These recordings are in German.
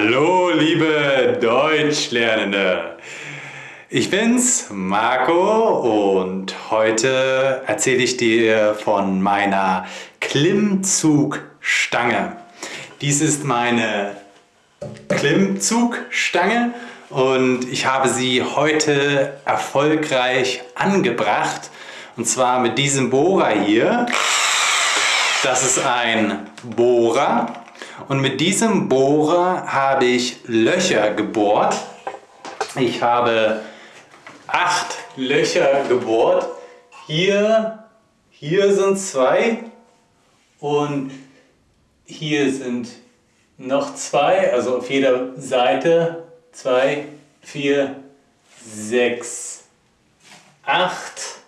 Hallo, liebe Deutschlernende! Ich bin's, Marco, und heute erzähle ich dir von meiner Klimmzugstange. Dies ist meine Klimmzugstange und ich habe sie heute erfolgreich angebracht. Und zwar mit diesem Bohrer hier. Das ist ein Bohrer und mit diesem Bohrer habe ich Löcher gebohrt. Ich habe acht Löcher gebohrt. Hier, hier sind zwei und hier sind noch zwei, also auf jeder Seite zwei, vier, sechs, acht.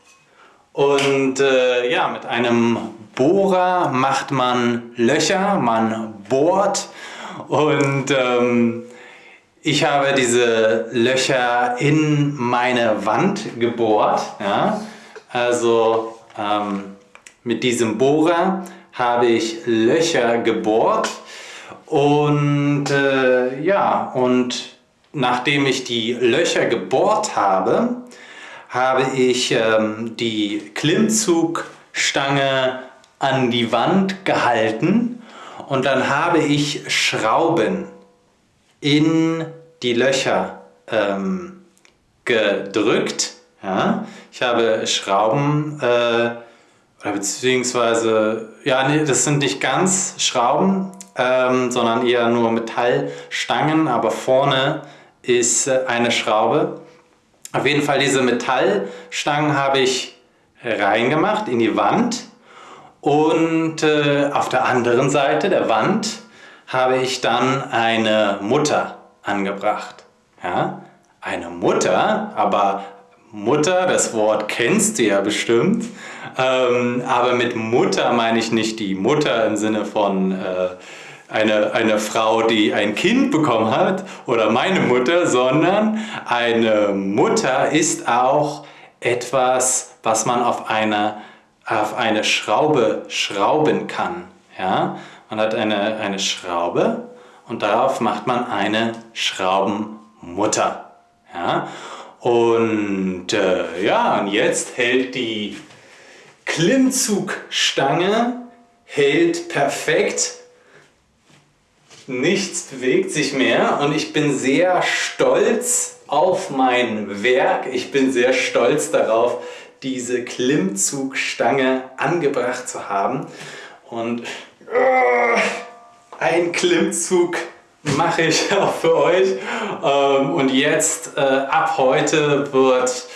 Und äh, ja, mit einem Bohrer macht man Löcher, man bohrt und ähm, ich habe diese Löcher in meine Wand gebohrt. Ja? Also ähm, mit diesem Bohrer habe ich Löcher gebohrt und äh, ja, und nachdem ich die Löcher gebohrt habe, habe ich ähm, die Klimmzugstange an die Wand gehalten und dann habe ich Schrauben in die Löcher ähm, gedrückt. Ja? Ich habe Schrauben, äh, oder beziehungsweise, ja, nee, das sind nicht ganz Schrauben, ähm, sondern eher nur Metallstangen, aber vorne ist äh, eine Schraube. Auf jeden Fall diese Metallstangen habe ich reingemacht in die Wand und äh, auf der anderen Seite der Wand habe ich dann eine Mutter angebracht. Ja? Eine Mutter, aber Mutter, das Wort kennst du ja bestimmt, ähm, aber mit Mutter meine ich nicht die Mutter im Sinne von äh, eine, eine Frau, die ein Kind bekommen hat oder meine Mutter, sondern eine Mutter ist auch etwas, was man auf einer auf eine Schraube schrauben kann. Ja? Man hat eine, eine Schraube und darauf macht man eine Schraubenmutter. Ja? Und äh, ja, und jetzt hält die Klimmzugstange hält perfekt. Nichts bewegt sich mehr und ich bin sehr stolz auf mein Werk. Ich bin sehr stolz darauf, diese Klimmzugstange angebracht zu haben. Und uh, ein Klimmzug mache ich auch für euch. Ähm, und jetzt, äh, ab heute wird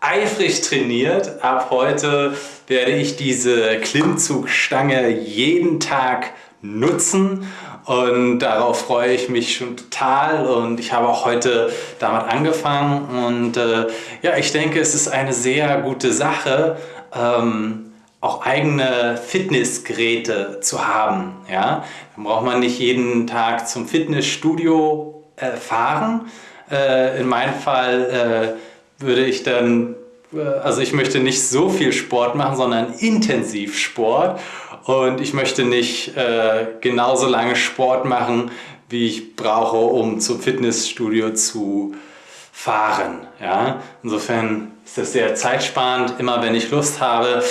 eifrig trainiert. Ab heute werde ich diese Klimmzugstange jeden Tag nutzen und darauf freue ich mich schon total und ich habe auch heute damit angefangen und äh, ja, ich denke, es ist eine sehr gute Sache, ähm, auch eigene Fitnessgeräte zu haben. Ja? Dann braucht man nicht jeden Tag zum Fitnessstudio äh, fahren. Äh, in meinem Fall äh, würde ich dann also ich möchte nicht so viel Sport machen, sondern intensiv Sport. Und ich möchte nicht äh, genauso lange Sport machen, wie ich brauche, um zum Fitnessstudio zu fahren. Ja? Insofern ist das sehr zeitsparend. Immer wenn ich Lust habe,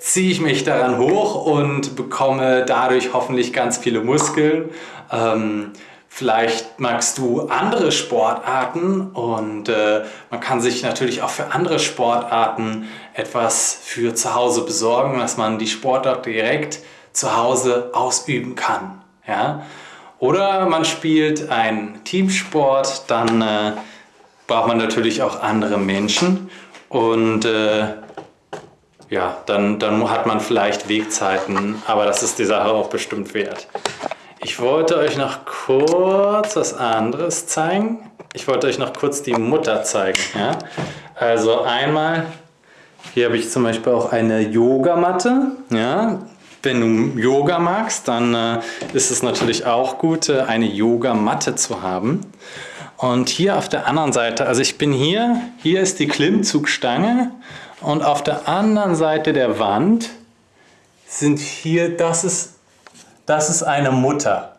ziehe ich mich daran hoch und bekomme dadurch hoffentlich ganz viele Muskeln. Ähm, Vielleicht magst du andere Sportarten und äh, man kann sich natürlich auch für andere Sportarten etwas für zu Hause besorgen, dass man die Sportart direkt zu Hause ausüben kann. Ja? Oder man spielt einen Teamsport, dann äh, braucht man natürlich auch andere Menschen und äh, ja, dann, dann hat man vielleicht Wegzeiten, aber das ist die Sache auch bestimmt wert. Ich wollte euch noch kurz was anderes zeigen. Ich wollte euch noch kurz die Mutter zeigen. Ja? Also einmal, hier habe ich zum Beispiel auch eine Yogamatte. Ja? Wenn du Yoga magst, dann äh, ist es natürlich auch gut, äh, eine Yogamatte zu haben. Und hier auf der anderen Seite, also ich bin hier, hier ist die Klimmzugstange und auf der anderen Seite der Wand sind hier, das ist das ist eine Mutter.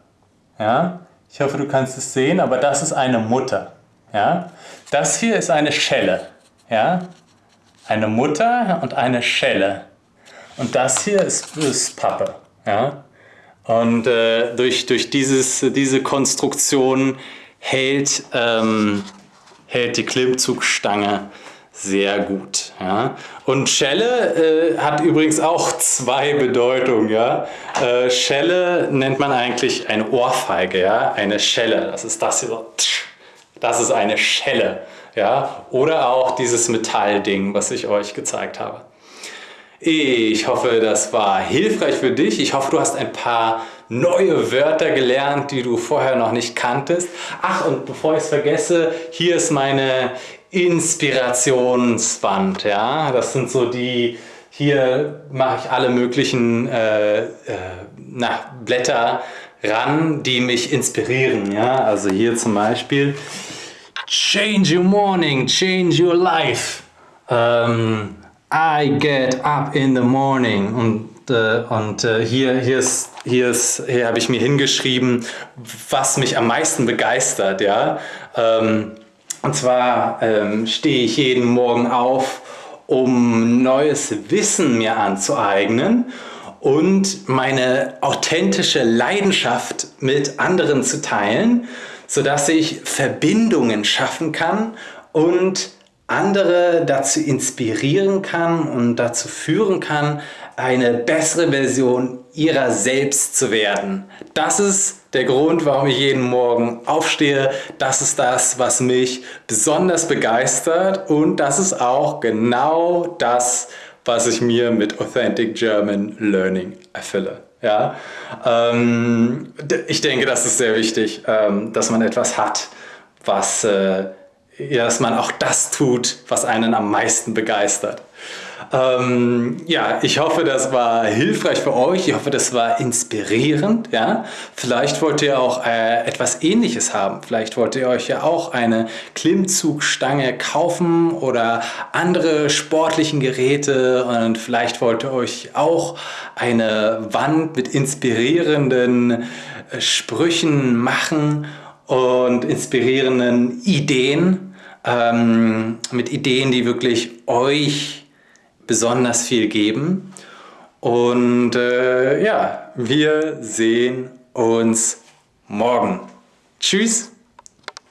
Ja? Ich hoffe, du kannst es sehen, aber das ist eine Mutter. Ja? Das hier ist eine Schelle. Ja? Eine Mutter und eine Schelle. Und das hier ist, ist Pappe. Ja? Und äh, durch, durch dieses, diese Konstruktion hält, ähm, hält die Klimmzugstange sehr gut. Ja? Und Schelle äh, hat übrigens auch zwei Bedeutungen. Ja? Äh, Schelle nennt man eigentlich eine Ohrfeige, ja? eine Schelle. Das ist das hier so. Das ist eine Schelle. Ja? Oder auch dieses Metallding, was ich euch gezeigt habe. Ich hoffe, das war hilfreich für dich. Ich hoffe, du hast ein paar neue Wörter gelernt, die du vorher noch nicht kanntest. Ach, und bevor ich es vergesse, hier ist meine Inspirationswand. Ja? Das sind so die, hier mache ich alle möglichen äh, äh, na, Blätter ran, die mich inspirieren. Ja? Also hier zum Beispiel Change your morning, change your life. Ähm, I get up in the morning. Und, äh, und äh, hier, hier, ist, hier, hier habe ich mir hingeschrieben, was mich am meisten begeistert. Ja? Ähm, und zwar ähm, stehe ich jeden Morgen auf, um neues Wissen mir anzueignen und meine authentische Leidenschaft mit anderen zu teilen, sodass ich Verbindungen schaffen kann und andere dazu inspirieren kann und dazu führen kann, eine bessere Version ihrer selbst zu werden. Das ist der Grund, warum ich jeden Morgen aufstehe. Das ist das, was mich besonders begeistert und das ist auch genau das, was ich mir mit Authentic German Learning erfülle. Ja? Ähm, ich denke, das ist sehr wichtig, ähm, dass man etwas hat, was äh, dass man auch das tut, was einen am meisten begeistert. Ähm, ja, ich hoffe, das war hilfreich für euch. Ich hoffe, das war inspirierend. Ja? Vielleicht wollt ihr auch äh, etwas Ähnliches haben. Vielleicht wollt ihr euch ja auch eine Klimmzugstange kaufen oder andere sportlichen Geräte und vielleicht wollt ihr euch auch eine Wand mit inspirierenden äh, Sprüchen machen und inspirierenden Ideen, ähm, mit Ideen, die wirklich euch besonders viel geben. Und äh, ja, wir sehen uns morgen. Tschüss!